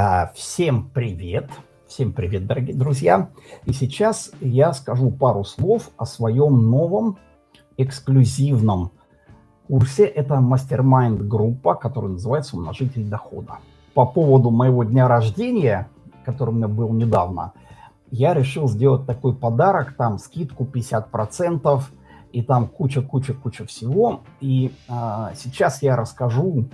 А, всем привет! Всем привет, дорогие друзья! И сейчас я скажу пару слов о своем новом эксклюзивном курсе. Это мастер-майнд-группа, которая называется «Умножитель дохода». По поводу моего дня рождения, который у меня был недавно, я решил сделать такой подарок, там скидку 50%, и там куча-куча-куча всего. И а, сейчас я расскажу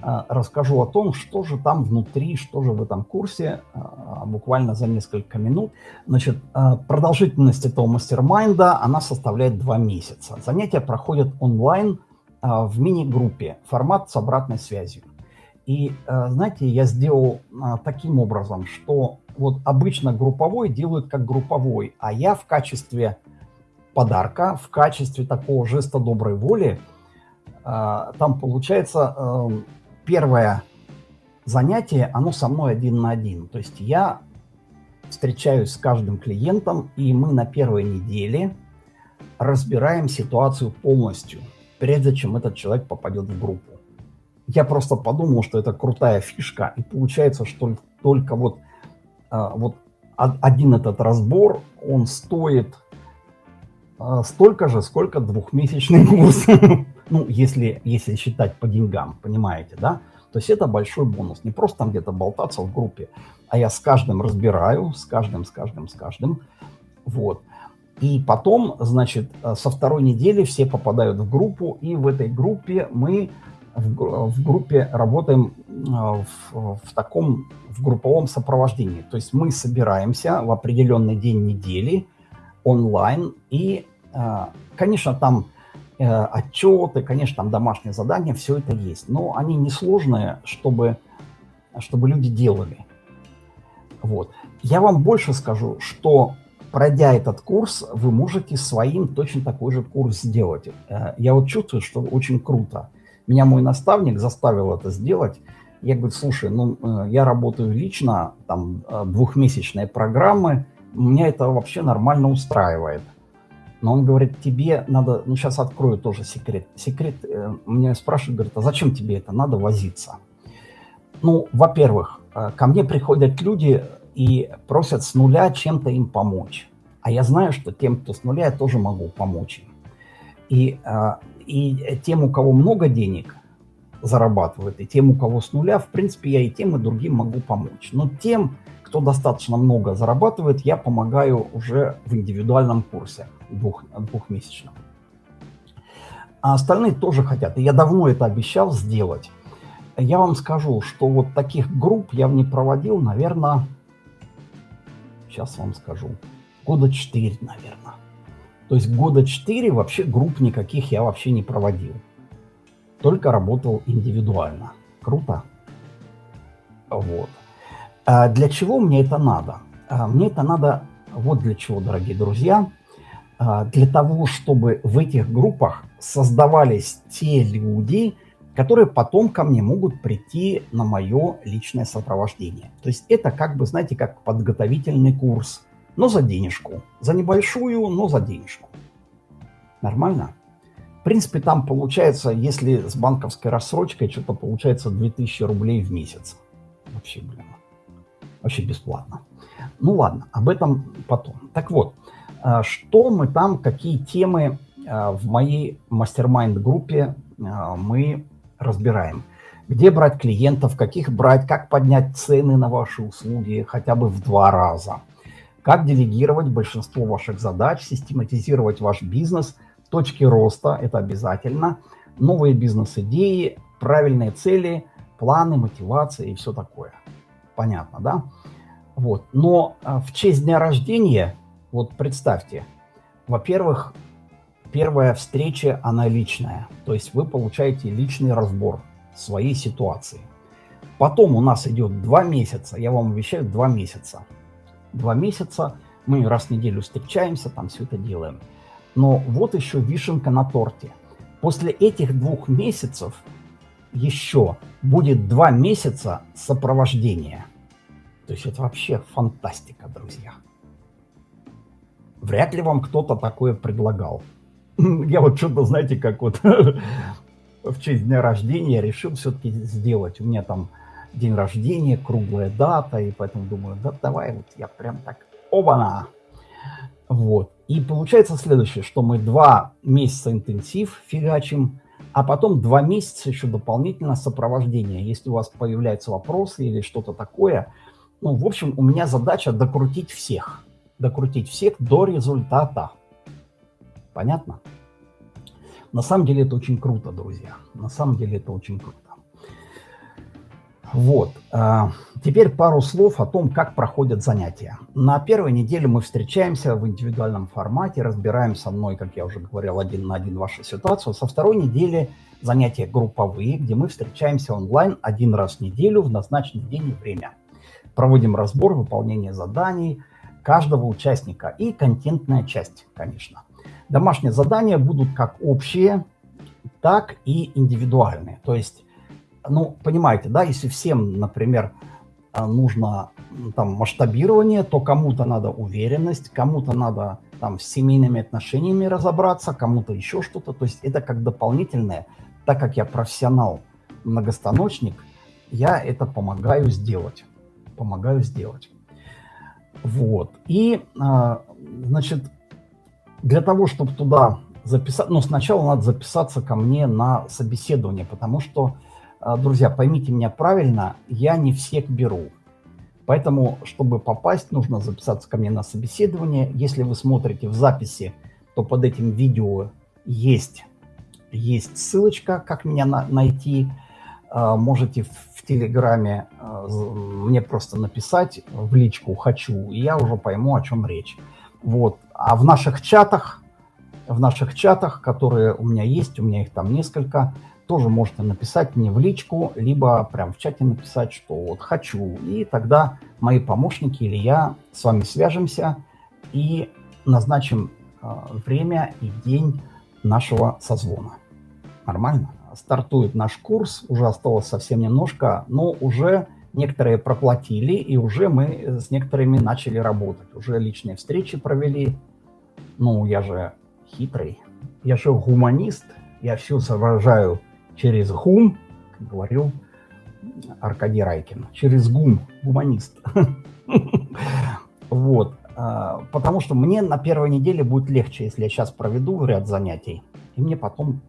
расскажу о том, что же там внутри, что же в этом курсе, а, буквально за несколько минут. Значит, а, продолжительность этого мастер-майнда, она составляет два месяца. Занятия проходят онлайн в мини-группе, формат с обратной связью. И, знаете, я сделал таким образом, что вот обычно групповой делают как групповой, а я в качестве подарка, в качестве такого жеста доброй воли, там получается первое занятие, оно со мной один на один. То есть я встречаюсь с каждым клиентом, и мы на первой неделе разбираем ситуацию полностью, прежде чем этот человек попадет в группу. Я просто подумал, что это крутая фишка, и получается, что только вот, а, вот один этот разбор, он стоит а, столько же, сколько двухмесячный курс. Ну, если, если считать по деньгам, понимаете, да? То есть это большой бонус. Не просто там где-то болтаться в группе, а я с каждым разбираю, с каждым, с каждым, с каждым. Вот. И потом, значит, э, со второй недели все попадают в группу, и в этой группе мы в, в группе работаем э, в, в таком, в групповом сопровождении. То есть мы собираемся в определенный день недели онлайн, и, э, конечно, там отчеты, конечно, там домашние задания, все это есть. Но они несложные, чтобы, чтобы люди делали. Вот. Я вам больше скажу, что пройдя этот курс, вы можете своим точно такой же курс сделать. Э, я вот чувствую, что очень круто. Меня мой наставник заставил это сделать. Я говорю, слушай, ну, э, я работаю лично, там, двухмесячные программы, меня это вообще нормально устраивает. Но он говорит, тебе надо, ну сейчас открою тоже секрет. Секрет, э, меня спрашивают, говорит, а зачем тебе это надо возиться? Ну, во-первых, э, ко мне приходят люди и просят с нуля чем-то им помочь. А я знаю, что тем, кто с нуля, я тоже могу помочь им. И, э, и тем, у кого много денег зарабатывает, и тем, у кого с нуля, в принципе, я и тем, и другим могу помочь. Но тем, кто достаточно много зарабатывает, я помогаю уже в индивидуальном курсе двух, двухмесячном. А остальные тоже хотят. И я давно это обещал сделать. Я вам скажу, что вот таких групп я не проводил, наверное, сейчас вам скажу, года 4, наверное. То есть года 4 вообще групп никаких я вообще не проводил. Только работал индивидуально. Круто? Вот. А для чего мне это надо? А мне это надо вот для чего, дорогие друзья. А, для того, чтобы в этих группах создавались те люди, которые потом ко мне могут прийти на мое личное сопровождение. То есть это как бы, знаете, как подготовительный курс, но за денежку. За небольшую, но за денежку. Нормально? В принципе, там получается, если с банковской рассрочкой, что-то получается 2000 рублей в месяц. Вообще, блин, вообще бесплатно. Ну ладно, об этом потом. Так вот, а, что мы там, какие темы а, в моей мастер-майнд-группе а, мы разбираем. Где брать клиентов, каких брать, как поднять цены на ваши услуги хотя бы в два раза. Как делегировать большинство ваших задач, систематизировать ваш бизнес, точки роста, это обязательно, новые бизнес-идеи, правильные цели, планы, мотивация и все такое. Понятно, да? Вот. Но в честь дня рождения вот представьте, во-первых, первая встреча, она личная. То есть вы получаете личный разбор своей ситуации. Потом у нас идет два месяца, я вам обещаю, два месяца. Два месяца, мы раз в неделю встречаемся, там все это делаем. Но вот еще вишенка на торте. После этих двух месяцев еще будет два месяца сопровождения. То есть это вообще фантастика, друзья. Вряд ли вам кто-то такое предлагал. Я вот что-то, знаете, как вот в честь дня рождения решил все-таки сделать. У меня там день рождения, круглая дата, и поэтому думаю, да давай вот я прям так, оба-на. Вот. И получается следующее, что мы два месяца интенсив фигачим, а потом два месяца еще дополнительно сопровождение. Если у вас появляются вопросы или что-то такое, ну, в общем, у меня задача докрутить всех. Докрутить всех до результата. Понятно? На самом деле это очень круто, друзья. На самом деле это очень круто. Вот. А, теперь пару слов о том, как проходят занятия. На первой неделе мы встречаемся в индивидуальном формате, разбираем со мной, как я уже говорил, один на один вашу ситуацию. Со второй недели занятия групповые, где мы встречаемся онлайн один раз в неделю в назначенный день и время. Проводим разбор выполнения заданий каждого участника и контентная часть, конечно. Домашние задания будут как общие, так и индивидуальные. То есть ну, понимаете, да, если всем, например, а, нужно там масштабирование, то кому-то надо уверенность, кому-то надо там с семейными отношениями разобраться, кому-то еще что-то. То есть это как дополнительное. Так как я профессионал, многостаночник, я это помогаю сделать. Помогаю сделать. Вот. И, а, значит, для того, чтобы туда записать, ну, сначала надо записаться ко мне на собеседование, потому что друзья, поймите меня правильно, я не всех беру. Поэтому, чтобы попасть, нужно записаться ко мне на собеседование. Если вы смотрите в записи, то под этим видео есть, есть ссылочка, как меня на, найти. А, можете в, в Телеграме а, мне просто написать в личку «хочу», и я уже пойму, о чем речь. Вот. А в наших чатах, в наших чатах, которые у меня есть, у меня их там несколько, тоже можете написать мне в личку, либо прям в чате написать, что вот хочу. И тогда мои помощники или я с вами свяжемся и назначим э, время и день нашего созвона. Нормально? Стартует наш курс, уже осталось совсем немножко, но уже некоторые проплатили, и уже мы с некоторыми начали работать. Уже личные встречи провели. Ну, я же хитрый, я же гуманист, я все соображаю через ГУМ, как говорил Аркадий Райкин, через ГУМ, гуманист. Вот. А, потому что мне на первой неделе будет легче, если я сейчас проведу ряд занятий, и мне потом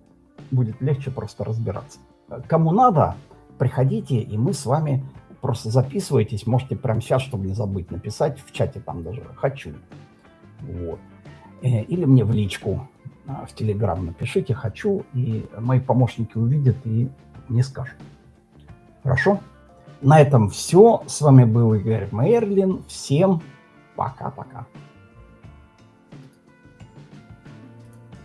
будет легче просто разбираться. Кому надо, приходите, и мы с вами просто записывайтесь. Можете прямо сейчас, чтобы не забыть, написать в чате там даже «хочу». Вот. Э, или мне в личку в Телеграм напишите «хочу», и мои помощники увидят и мне скажут. Хорошо? На этом все. С вами был Игорь Мейерлин. Всем пока-пока.